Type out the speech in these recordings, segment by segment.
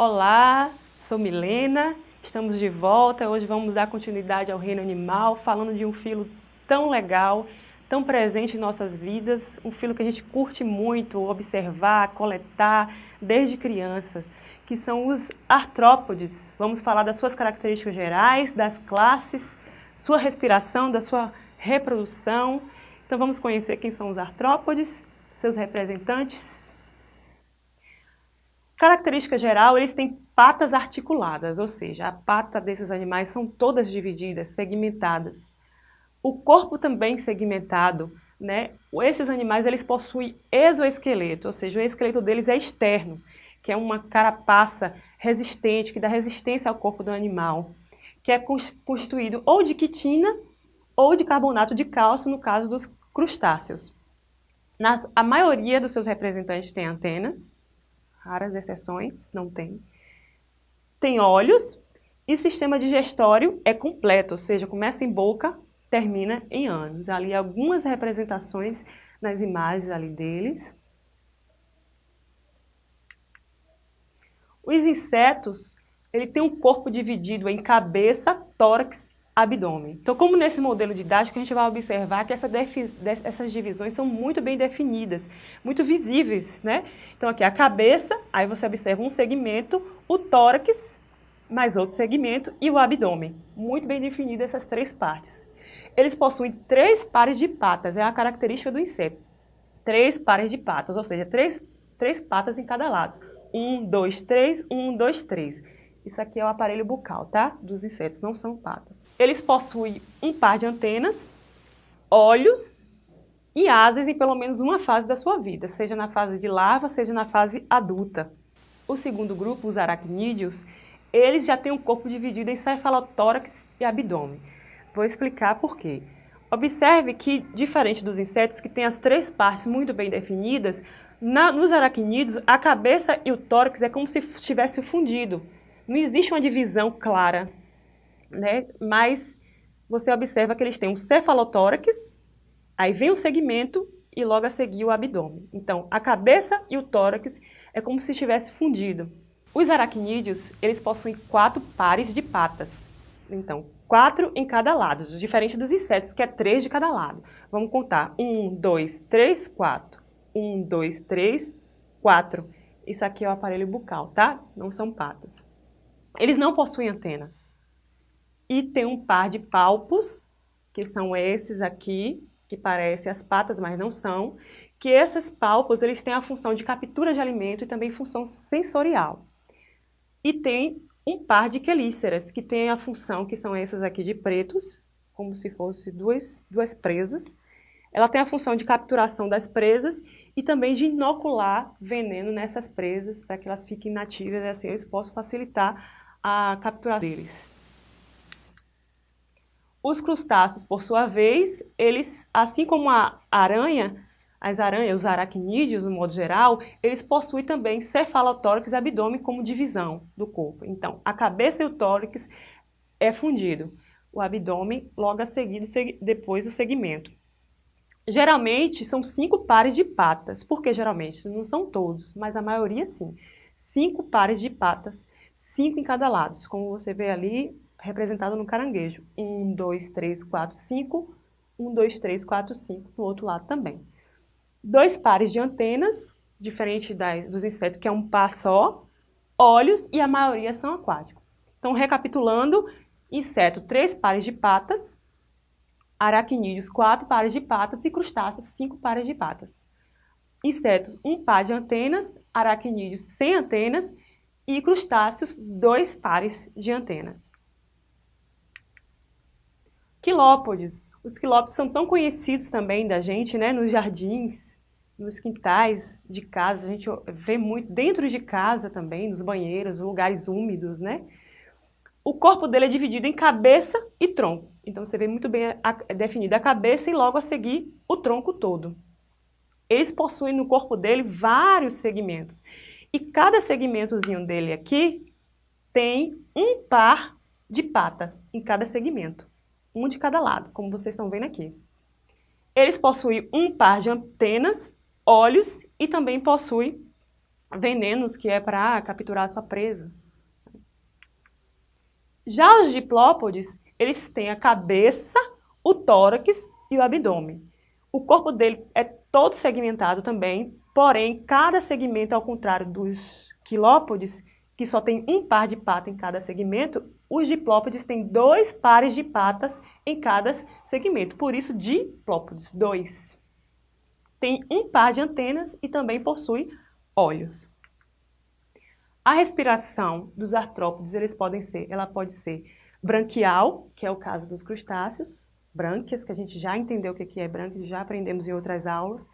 Olá, sou Milena, estamos de volta. Hoje vamos dar continuidade ao reino animal, falando de um filo tão legal, tão presente em nossas vidas, um filo que a gente curte muito observar, coletar desde crianças, que são os artrópodes. Vamos falar das suas características gerais, das classes, sua respiração, da sua reprodução. Então vamos conhecer quem são os artrópodes, seus representantes, Característica geral, eles têm patas articuladas, ou seja, a pata desses animais são todas divididas, segmentadas. O corpo também segmentado, né? Esses animais eles possuem exoesqueleto, ou seja, o esqueleto deles é externo, que é uma carapaça resistente, que dá resistência ao corpo do animal, que é constituído ou de quitina ou de carbonato de cálcio, no caso dos crustáceos. Nas, a maioria dos seus representantes tem antenas, raras exceções, não tem. Tem olhos e sistema digestório é completo, ou seja, começa em boca, termina em ânus. Ali algumas representações nas imagens ali deles. Os insetos, ele tem um corpo dividido em cabeça, tórax abdômen. Então, como nesse modelo didático, a gente vai observar que essa essas divisões são muito bem definidas, muito visíveis, né? Então, aqui a cabeça, aí você observa um segmento, o tórax, mais outro segmento, e o abdômen. Muito bem definidas essas três partes. Eles possuem três pares de patas, é a característica do inseto. Três pares de patas, ou seja, três, três patas em cada lado. Um, dois, três, um, dois, três. Isso aqui é o aparelho bucal, tá? Dos insetos, não são patas. Eles possuem um par de antenas, olhos e asas em pelo menos uma fase da sua vida, seja na fase de larva, seja na fase adulta. O segundo grupo, os aracnídeos, eles já têm um corpo dividido em cefalotórax e abdômen. Vou explicar por quê. Observe que, diferente dos insetos que têm as três partes muito bem definidas, na, nos aracnídeos, a cabeça e o tórax é como se tivesse fundido. Não existe uma divisão clara né? Mas você observa que eles têm um cefalotórax, aí vem o segmento e logo a seguir o abdômen. Então, a cabeça e o tórax é como se estivesse fundido. Os aracnídeos, eles possuem quatro pares de patas. Então, quatro em cada lado, diferente dos insetos, que é três de cada lado. Vamos contar. Um, dois, três, quatro. Um, dois, três, quatro. Isso aqui é o aparelho bucal, tá? Não são patas. Eles não possuem antenas e tem um par de palpos, que são esses aqui, que parecem as patas, mas não são, que esses palpos eles têm a função de captura de alimento e também função sensorial. E tem um par de quelíceras, que tem a função, que são essas aqui de pretos, como se fossem duas, duas presas. Ela tem a função de capturação das presas e também de inocular veneno nessas presas, para que elas fiquem nativas e assim eles possam facilitar a captura deles. Os crustáceos, por sua vez, eles, assim como a aranha, as aranhas, os aracnídeos, no modo geral, eles possuem também cefalotórax e abdômen como divisão do corpo. Então, a cabeça e o tórax é fundido. O abdômen, logo a seguir, depois o segmento. Geralmente, são cinco pares de patas. Por que geralmente? Não são todos, mas a maioria sim. Cinco pares de patas, cinco em cada lado. Como você vê ali, representado no caranguejo. 1, 2, 3, 4, 5. 1, 2, 3, 4, 5 no outro lado também. Dois pares de antenas, diferente das, dos insetos, que é um par só. Olhos e a maioria são aquáticos. Então, recapitulando, inseto, três pares de patas. Aracnídeos, quatro pares de patas. E crustáceos, cinco pares de patas. Insetos, um par de antenas. Aracnídeos, sem antenas. E crustáceos, dois pares de antenas. Quilópodes. Os quilópodes são tão conhecidos também da gente, né, nos jardins, nos quintais de casa, a gente vê muito dentro de casa também, nos banheiros, lugares úmidos, né? O corpo dele é dividido em cabeça e tronco. Então você vê muito bem definida a cabeça e logo a seguir o tronco todo. Eles possuem no corpo dele vários segmentos. E cada segmentozinho dele aqui tem um par de patas em cada segmento um de cada lado, como vocês estão vendo aqui. Eles possuem um par de antenas, olhos e também possuem venenos que é para capturar a sua presa. Já os diplópodes, eles têm a cabeça, o tórax e o abdômen. O corpo dele é todo segmentado também, porém, cada segmento, ao contrário dos quilópodes, que só tem um par de pata em cada segmento, os diplópodes têm dois pares de patas em cada segmento, por isso diplópodes, dois. Tem um par de antenas e também possui olhos. A respiração dos artrópodes, eles podem ser, ela pode ser branquial, que é o caso dos crustáceos, brânquias, que a gente já entendeu o que é brânquias, já aprendemos em outras aulas.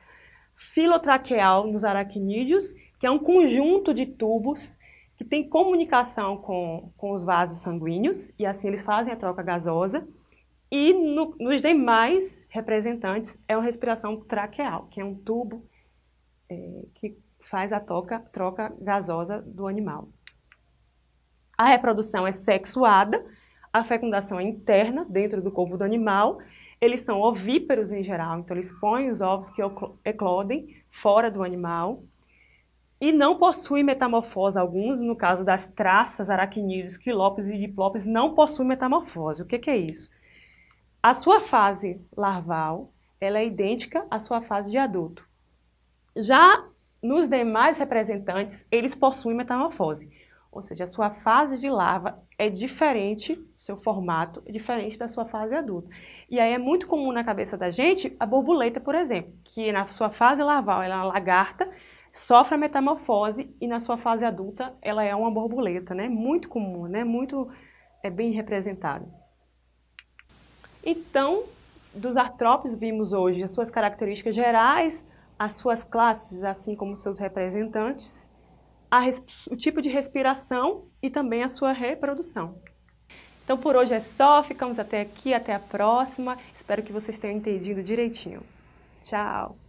Filotraqueal nos aracnídeos, que é um conjunto de tubos que tem comunicação com, com os vasos sanguíneos, e assim eles fazem a troca gasosa. E no, nos demais representantes é uma respiração traqueal, que é um tubo é, que faz a troca, troca gasosa do animal. A reprodução é sexuada, a fecundação é interna, dentro do corpo do animal. Eles são ovíperos em geral, então eles põem os ovos que eclodem fora do animal e não possui metamorfose alguns, no caso das traças, aracnídeos, quilópodes e diplópodes, não possui metamorfose. O que, que, é isso? A sua fase larval ela é idêntica à sua fase de adulto. Já nos demais representantes, eles possuem metamorfose, ou seja, a sua fase de larva é diferente, seu formato é diferente da sua fase adulta. E aí é muito comum na cabeça da gente a borboleta, por exemplo, que na sua fase larval ela é uma lagarta, sofre a metamorfose e na sua fase adulta ela é uma borboleta, né? Muito comum, né? Muito é bem representado. Então, dos artrópodes vimos hoje as suas características gerais, as suas classes, assim como seus representantes, o tipo de respiração e também a sua reprodução. Então por hoje é só, ficamos até aqui, até a próxima. Espero que vocês tenham entendido direitinho. Tchau!